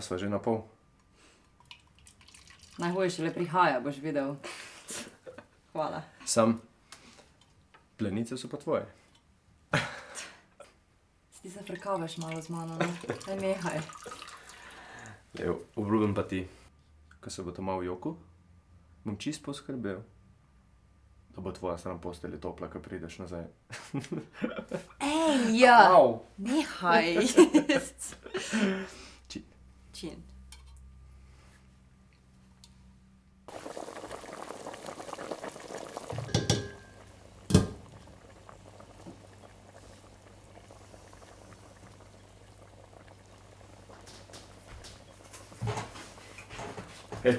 A sva že na pol? Najhuje šele prihaja, boš videl. Hvala. Sam. Plenice so pa tvoje. Ti zafrkavaš malo z mano, ne? Daj nehaj. Lev, obljubim pa ti, ko se bo doma v joku, bom čist poskrbel, da bo tvoja stran postelje topla, ko prideš nazaj. Ej, ja! Au! Nehaj! Či- Čin. Hej.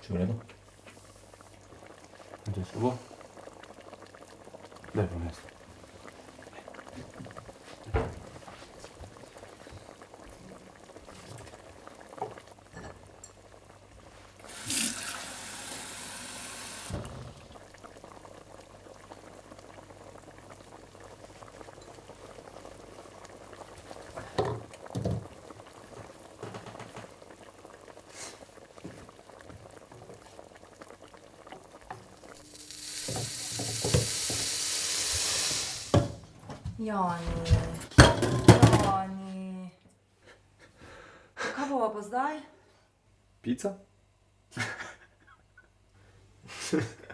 Vse v redu? Kde je slabo? Daj ponesti. Jani. Jani. Kaj bova pa zdaj? Pica?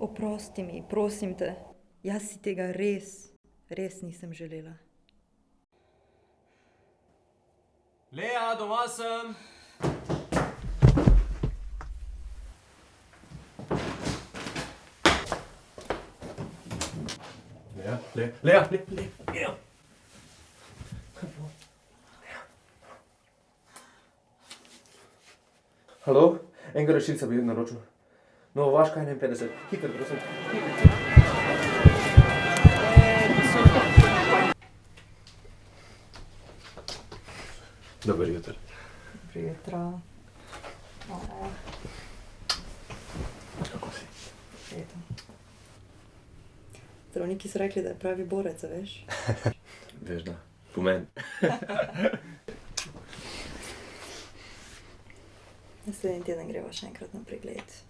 Oprosti mi, prosim te. Jaz si tega res, res nisem želela. Lea, doma sem! Lea, Lea, Lea, Lea, Lea, Lea. Halo, enega rešilca bi naročil. No, vaška 51, hitro, prosim. Dober jutro. Jutro. Kako si? Zdravniki so rekli, da je pravi borec, veš? Veš da, pomen. Naslednji teden greva še enkrat na pregled.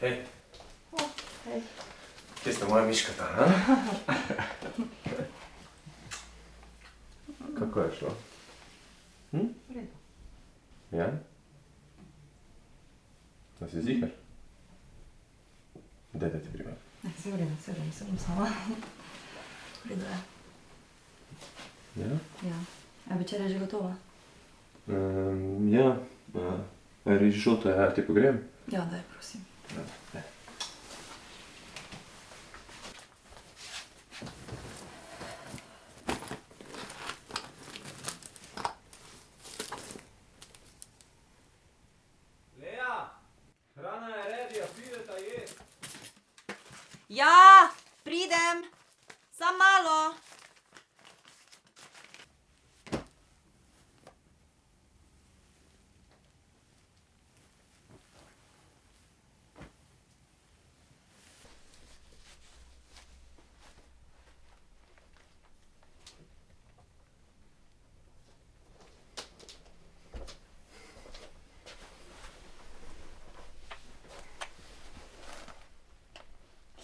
Hej. hej. Kje sta moja miškata, ha? Kako je šlo? Hm? Ja? Da si ziher? Daj, da ti primem. Se vrem, se vrem, se bom sama. Redo je. Ja? Ja. A večerja je že gotova? Um, ja. Uh, rižoto, ja, ti pogrem? Ja, daj, prosim. Lea, hrana je redija, prideta jest. Ja, pridem. Sam malo.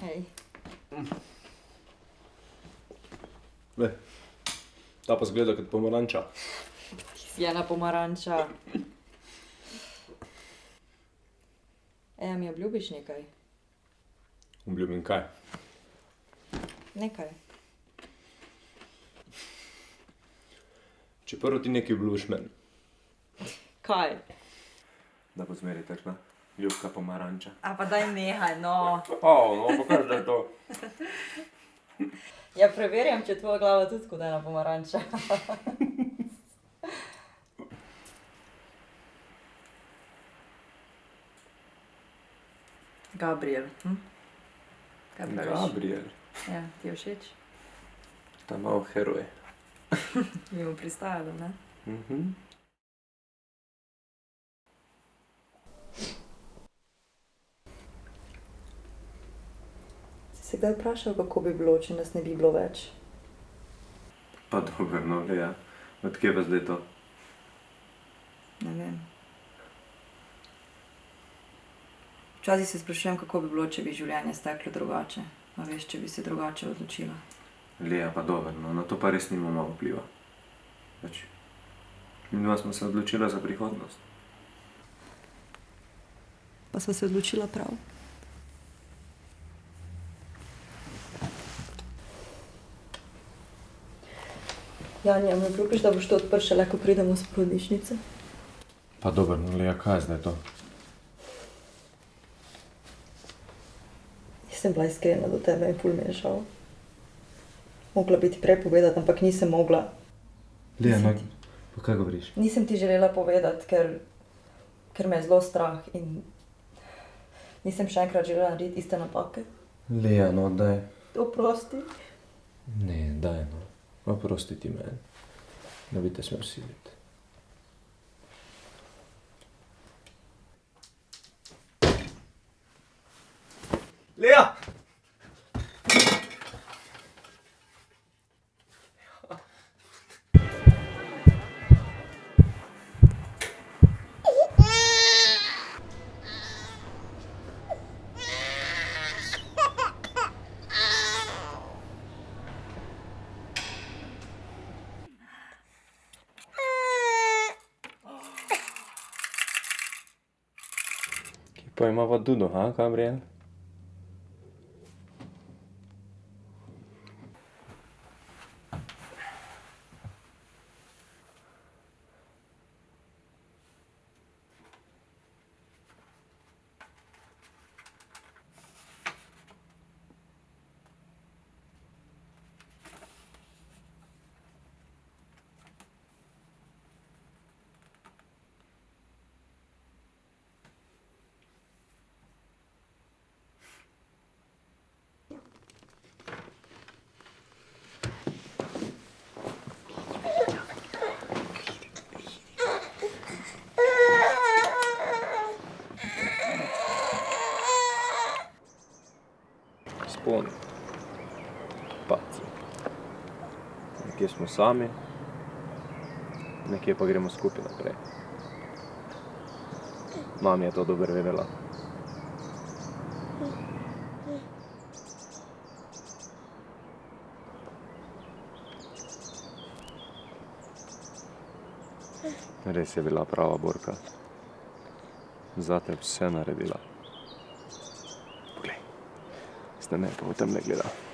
Hej. Le, ta pa zgleda kot pomaranča. Si ena pomaranča. Eja, mi obljubiš nekaj? Obljubim kaj? Nekaj. Če prvo ti nekaj obljubiš meni. Kaj? Da bo zmeri takšna ljubka pomaranča. A pa daj nehaj, no. O, no, pokaž, da je to. Ja, preverjam, če je tvoja glava tudi kot ena pomaranča. Gabriel. Hm? Kaj praviš? Gabriel, Ja, ti je všeč? ta mal heroj. Bi mu pristajalo, ne? Mhm. Si se kdaj vprašal, kako bi bilo, če nas ne bi bilo več? Pa dobro, no, ja. Odkje pa zdaj to? Ne vem. Včasih se sprašujem, kako bi bilo, če bi življenje steklo drugače. A veš, če bi se drugače odločila. Lija, pa dobro, no, na to pa res nimamo vpliva. Pač, mi dva smo se odločila za prihodnost. Pa sva se odločila prav. Janja, mi obljubiš, da boš to odprl šele, ko pridemo z porodnišnice? Pa dobro, no, Lija, kaj je zdaj to? Nisem bila iskrena do tebe in ful mi je žal. Mogla bi ti prej povedati, ampak nisem mogla. Lija, no, pa kaj govoriš? Nisem ti želela povedati, ker, ker me je zelo strah in nisem še enkrat želela narediti iste napake. Lija, no, daj. Oprosti. Ne, daj, no. Oprosti ti meni. Ne bi te smel siliti. Lea! Kje pa imava Dudo, ha, Gabriel? Nekje smo sami, nekje pa gremo skupaj naprej. Mami je to dobro vedela. Res je bila prava borka. Zate vse naredila. Poglej, zdaj me pa v tem ne gleda.